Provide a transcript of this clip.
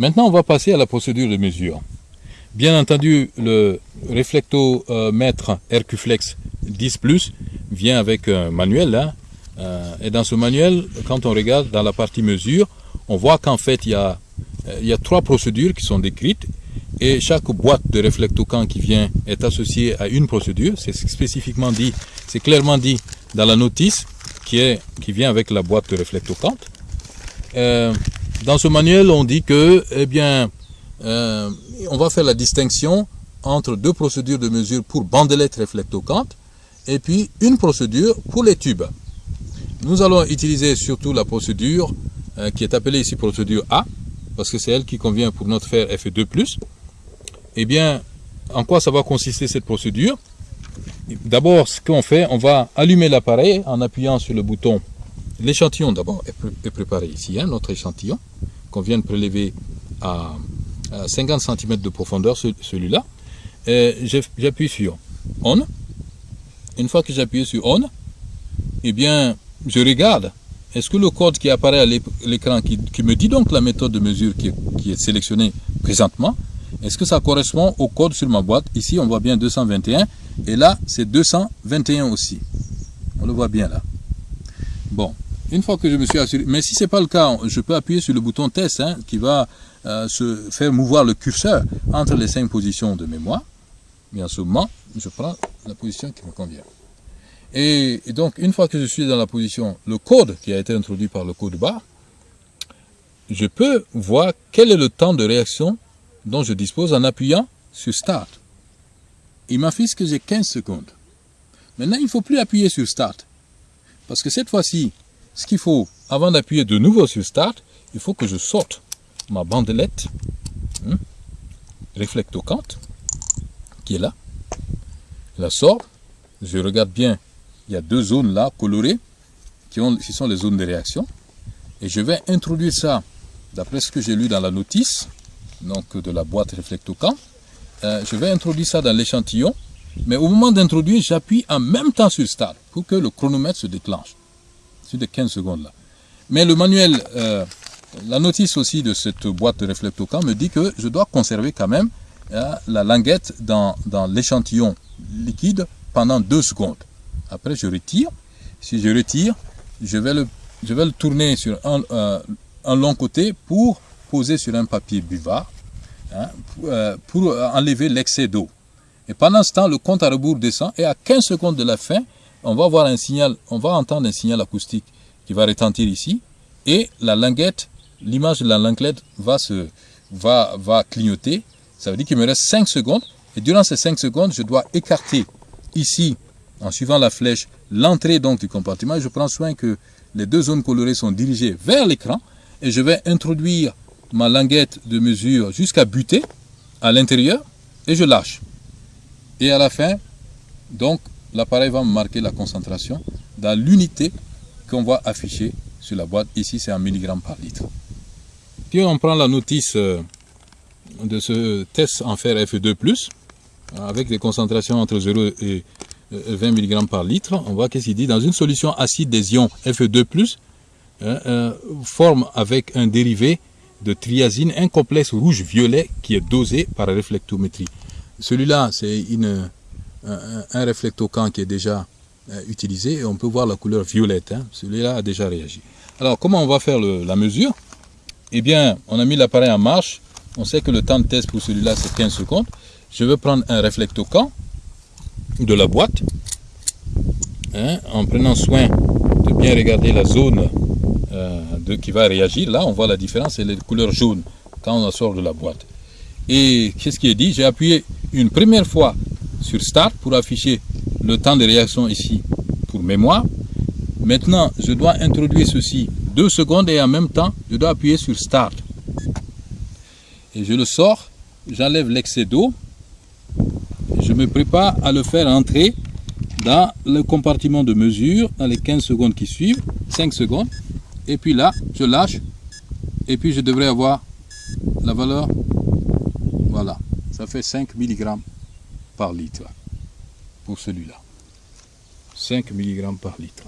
Maintenant, on va passer à la procédure de mesure. Bien entendu, le réflectomètre Hercuflex 10 Plus vient avec un manuel. Hein. Euh, et dans ce manuel, quand on regarde dans la partie mesure, on voit qu'en fait, il y, a, il y a trois procédures qui sont décrites. Et chaque boîte de réflectocant qui vient est associée à une procédure. C'est spécifiquement dit, c'est clairement dit dans la notice qui, est, qui vient avec la boîte de réflectocant. Euh, dans ce manuel, on dit que, eh bien, euh, on va faire la distinction entre deux procédures de mesure pour bandelettes réflectoquantes et puis une procédure pour les tubes. Nous allons utiliser surtout la procédure euh, qui est appelée ici procédure A, parce que c'est elle qui convient pour notre fer Fe2+. Eh bien, en quoi ça va consister cette procédure? D'abord, ce qu'on fait, on va allumer l'appareil en appuyant sur le bouton. L'échantillon d'abord est, préparé ici, hein, notre échantillon, qu'on vient de prélever à, 50 cm de profondeur, celui-là. J'appuie sur On. Une fois que j'appuie sur On, eh bien, je regarde. Est-ce que le code qui apparaît à l'écran, qui, me dit donc la méthode de mesure qui qui est sélectionnée présentement, est-ce que ça correspond au code sur ma boîte? Ici, on voit bien 221. Et là, c'est 221 aussi. On le voit bien là. Bon, une fois que je me suis assuré, mais si ce n'est pas le cas, je peux appuyer sur le bouton test hein, qui va euh, se faire mouvoir le curseur entre les cinq positions de mémoire. Bien ce je prends la position qui me convient. Et, et, donc, une fois que je suis dans la position, le code qui a été introduit par le code barre, je peux voir quel est le temps de réaction dont je dispose en appuyant sur Start. Il m'affiche que j'ai 15 secondes. Maintenant, il ne faut plus appuyer sur Start. Parce que cette fois-ci, ce qu'il faut, avant d'appuyer de nouveau sur Start, il faut que je sorte ma bandelette hein, réflectocante qui est là. Je la sort. Je regarde bien. Il y a deux zones là colorées qui, ont, qui sont les zones de réaction. Et je vais introduire ça, d'après ce que j'ai lu dans la notice, donc de la boîte réflectocam. Euh, je vais introduire ça dans l'échantillon, mais au moment d'introduire, j'appuie en même temps sur Start pour que le chronomètre se déclenche. De 15 secondes là. Mais le manuel, euh, la notice aussi de cette boîte de me dit que je dois conserver quand même euh, la languette dans, dans l'échantillon liquide pendant 2 secondes. Après, je retire. Si je retire, je vais le, je vais le tourner sur un, un long côté pour poser sur un papier buvard hein, euh, pour, enlever l'excès d'eau. Et pendant ce temps, le compte à rebours descend et à 15 secondes de la fin, on va voir un signal, on va entendre un signal acoustique qui va retentir ici et la languette, l'image de la languette va, se, va, va clignoter. Ça veut dire qu'il me reste 5 secondes et durant ces 5 secondes, je dois écarter ici, en suivant la flèche, l'entrée donc du compartiment. Je prends soin que les deux zones colorées sont dirigées vers l'écran et je vais introduire ma languette de mesure jusqu'à buter à l'intérieur et je lâche. Et à la fin, donc, l'appareil va marquer la concentration dans l'unité qu'on va afficher sur la boîte. Ici, c'est en milligrammes par litre. Si on prend la notice euh, de ce test en fer Fe2+, avec des concentrations entre 0 et 20 mg par litre, on voit qu'est-ce qu'il dit. Dans une solution acide des ions Fe2+, hein, euh, forme avec un dérivé de triazine, un complexe rouge-violet qui est dosé par réflectométrie. Celui-là, c'est un, un qui est déjà euh, utilisé et on peut voir la couleur violette. Hein. Celui-là a déjà réagi. Alors, comment on va faire la mesure? Eh bien, on a mis l'appareil en marche. On sait que le temps de test pour celui-là, c'est 15 secondes. Je vais prendre un réflectocant de la boîte hein, en prenant soin de bien regarder la zone euh, qui va réagir. Là, on voit la différence, c'est les couleurs jaunes quand on sort de la boîte. Et qu'est-ce qui est dit? J'ai appuyé une première fois sur Start pour afficher le temps de réaction ici pour mémoire. Maintenant, je dois introduire ceci deux secondes et en même temps, je dois appuyer sur Start. Et je le sors, j'enlève l'excès d'eau. Je me prépare à le faire entrer dans le compartiment de mesure dans les 15 secondes qui suivent, 5 secondes. Et puis là, je lâche. Et puis je devrais avoir la valeur. Voilà. Ça fait 5 mg par litre pour celui-là. 5 mg par litre.